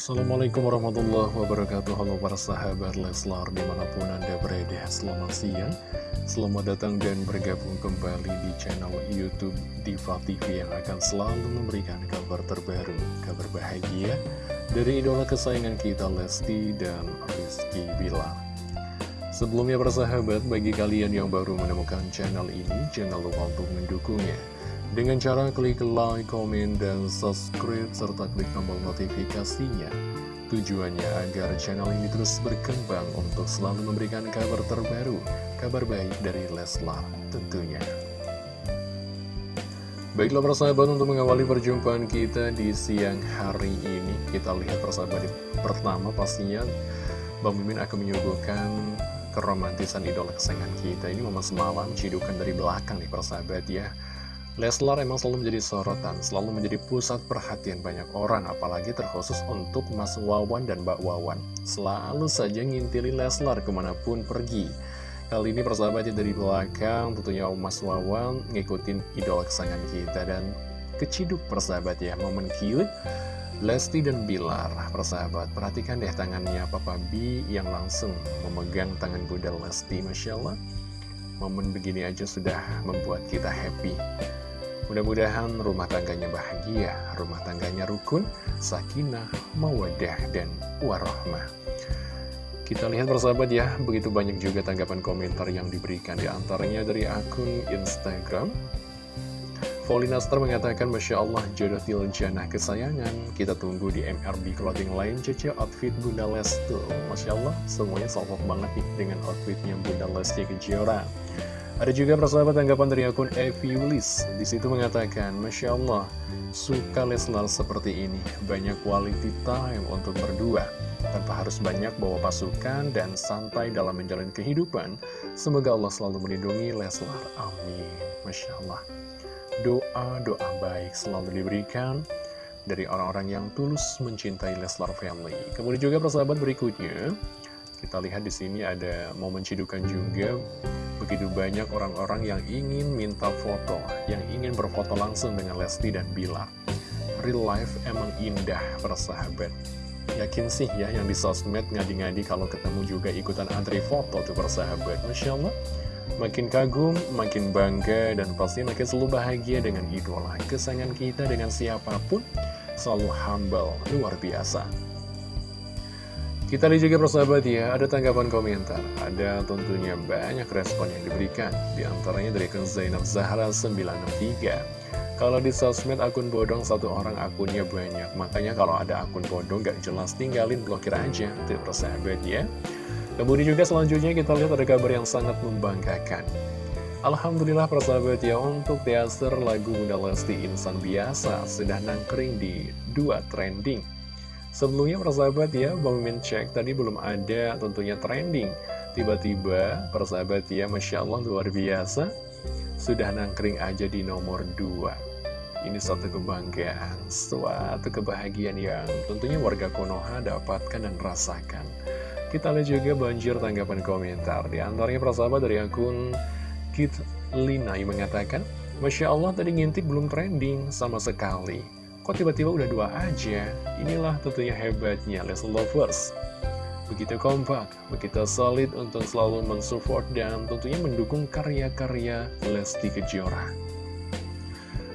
Assalamualaikum warahmatullahi wabarakatuh. Halo para sahabat Leslar di mana pun anda berada Selamat siang. Selamat datang dan bergabung kembali di channel Youtube Diva TV Yang akan selalu memberikan kabar terbaru Kabar bahagia dari idola kesayangan kita Lesti dan Rizky Bilar. Sebelumnya para sahabat bagi kalian yang baru menemukan channel ini Jangan lupa untuk mendukungnya dengan cara klik like, komen, dan subscribe, serta klik tombol notifikasinya. Tujuannya agar channel ini terus berkembang untuk selalu memberikan kabar terbaru, kabar baik dari Leslar tentunya. Baiklah persahabat untuk mengawali perjumpaan kita di siang hari ini Kita lihat persahabat pertama pastinya Bang Mimin akan menyuguhkan keromantisan idola kesayangan kita Ini momen semalam cidukan dari belakang nih persahabat ya Leslar emang selalu menjadi sorotan, selalu menjadi pusat perhatian banyak orang, apalagi terkhusus untuk Mas Wawan dan Mbak Wawan. Selalu saja ngintili Leslar ke mana pun pergi. Kali ini persahabatnya dari belakang, tentunya Mas Wawan ngikutin idola kesayangan kita dan keciduk persahabat ya, momen cute. Lesti dan Bilar, persahabat, perhatikan deh tangannya Papa B yang langsung memegang tangan Bunda Lesti, Masya Allah. Momen begini aja sudah membuat kita happy. Mudah-mudahan rumah tangganya bahagia, rumah tangganya rukun, sakinah, mawadah, dan warohmah. Kita lihat persahabat ya, begitu banyak juga tanggapan komentar yang diberikan di antaranya dari akun Instagram. Paulina Star mengatakan, Masya Allah, jodoh tiljana kesayangan. Kita tunggu di MRB clothing line Cece outfit Bunda Lesti. Masya Allah, semuanya salvok banget nih dengan outfitnya Bunda Lesti Kejora. Ada juga persahabat tanggapan dari akun. Di situ mengatakan, Masya Allah, suka Leslar seperti ini. Banyak quality time untuk berdua. Tanpa harus banyak bawa pasukan dan santai dalam menjalani kehidupan. Semoga Allah selalu melindungi Leslar. Amin. Masya Allah. Doa-doa baik selalu diberikan dari orang-orang yang tulus mencintai Leslar Family. Kemudian juga persahabat berikutnya, kita lihat di sini ada momen cidukan juga begitu banyak orang-orang yang ingin minta foto, yang ingin berfoto langsung dengan Lesti dan Bilar. Real life emang indah, persahabat. Yakin sih ya yang di sosmed ngadi-ngadi kalau ketemu juga ikutan antri foto tuh persahabat. Masya Allah, makin kagum, makin bangga, dan pasti makin selalu bahagia dengan idola. Kesayangan kita dengan siapa pun selalu humble, luar biasa. Kita lihat juga persahabat ya, ada tanggapan komentar, ada tentunya banyak respon yang diberikan, di antaranya dari Zainab Zahra 963. Kalau di sosmed akun bodong satu orang akunnya banyak, makanya kalau ada akun bodong gak jelas tinggalin blokir aja, tuh persahabat ya. Kemudian juga selanjutnya kita lihat ada kabar yang sangat membanggakan. Alhamdulillah persahabat ya untuk teaser lagu Bunda Lesti Insan Biasa sudah nangkring di dua trending Sebelumnya persahabat ya, Bang Mimin cek tadi belum ada tentunya trending. Tiba-tiba persahabat ya, Masya Allah luar biasa, sudah nangkring aja di nomor 2. Ini suatu kebanggaan, suatu kebahagiaan yang tentunya warga Konoha dapatkan dan rasakan. Kita lihat juga banjir tanggapan komentar. Di antaranya persahabat dari akun Kit Lina yang mengatakan, Masya Allah tadi ngintip belum trending sama sekali. Kok tiba-tiba udah dua aja? Inilah tentunya hebatnya Les Lovers. Begitu kompak, begitu solid untuk selalu mensupport dan tentunya mendukung karya-karya Lesti Kejora.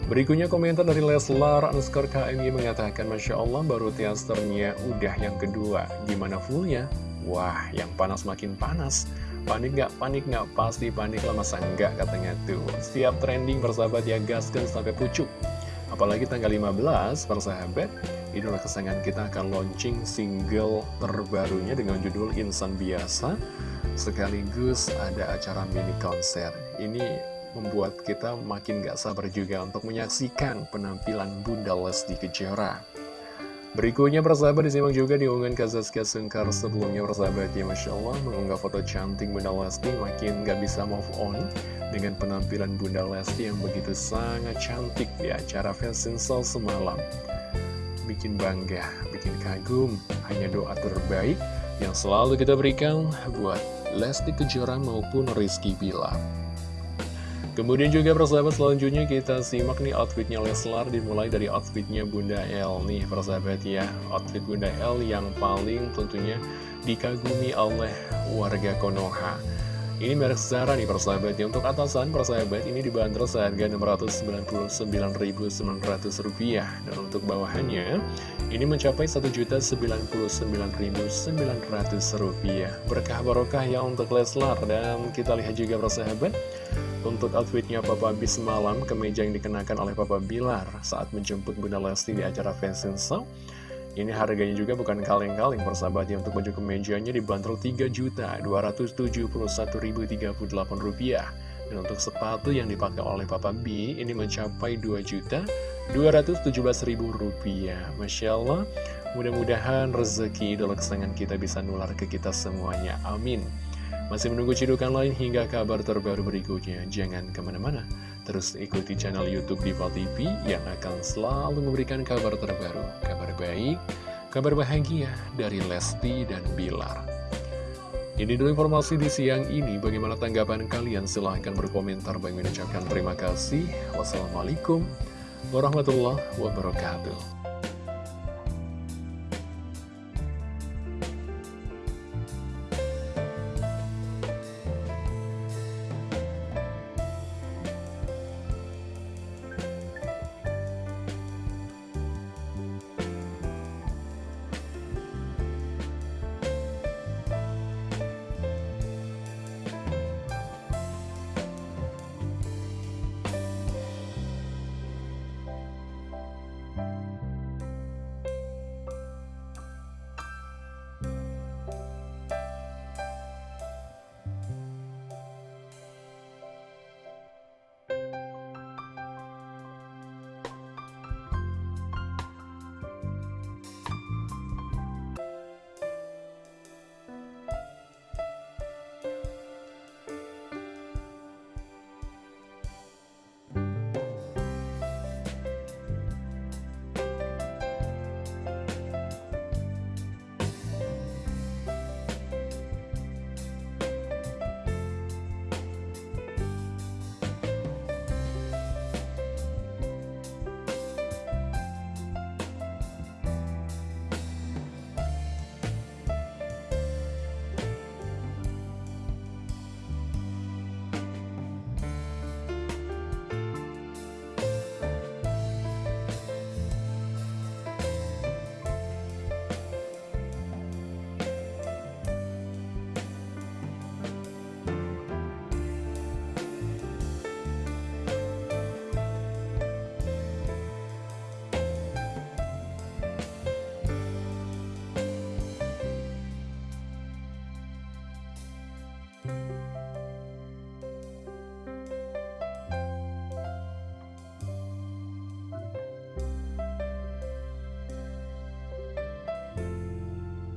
Berikutnya komentar dari Leslar underscore KMY mengatakan Masya Allah baru teasernya udah yang kedua Gimana fullnya? Wah yang panas makin panas Panik nggak? Panik nggak? Pasti panik lah masa enggak katanya tuh Setiap trending persahabat ya gaskan sampai pucuk Apalagi tanggal 15, persahabat, idola kesayangan kita akan launching single terbarunya dengan judul Insan Biasa. Sekaligus ada acara mini konser. Ini membuat kita makin gak sabar juga untuk menyaksikan penampilan Bunda Lesti Kejora. Berikutnya persahabat disimak juga di unggahan Kazaska Sengkar sebelumnya persahabat ya Masya Allah mengunggah foto cantik Bunda Lesti makin gak bisa move on dengan penampilan Bunda Lesti yang begitu sangat cantik di acara Fashion Show semalam. Bikin bangga, bikin kagum, hanya doa terbaik yang selalu kita berikan buat Lesti Kejora maupun Rizky Bilar. Kemudian juga persahabat selanjutnya kita simak nih outfitnya Leslar dimulai dari outfitnya Bunda L nih persahabat ya. Outfit Bunda L yang paling tentunya dikagumi oleh warga Konoha. Ini merek Zara nih persahabat ya. Untuk atasan persahabat ini dibanderol seharga Rp699.900 Dan untuk bawahannya ini mencapai Rp1.099.900 Berkah barokah ya untuk Leslar. Dan kita lihat juga persahabat Untuk outfitnya Papa B semalam Kemeja yang dikenakan oleh Papa Bilar Saat menjemput Bunda Lesti di acara Fashion Show. Ini harganya juga bukan kaleng-kaleng persahabat ya Untuk baju kemejanya dibanderol Rp3.271.038 Dan untuk sepatu yang dipakai oleh Papa B Ini mencapai Rp2.217.000 Masya Allah Mudah-mudahan rezeki idola kesayangan kita bisa nular ke kita semuanya. Amin Masih menunggu cidukan lain hingga kabar terbaru berikutnya Jangan ke mana-mana Terus ikuti channel Youtube Diva TV yang akan selalu memberikan kabar terbaru, kabar baik, kabar bahagia dari Lesti dan Bilar. Ini dulu informasi di siang ini. Bagaimana tanggapan kalian? Silahkan berkomentar. Bagi mengucapkan terima kasih. Wassalamualaikum warahmatullahi wabarakatuh.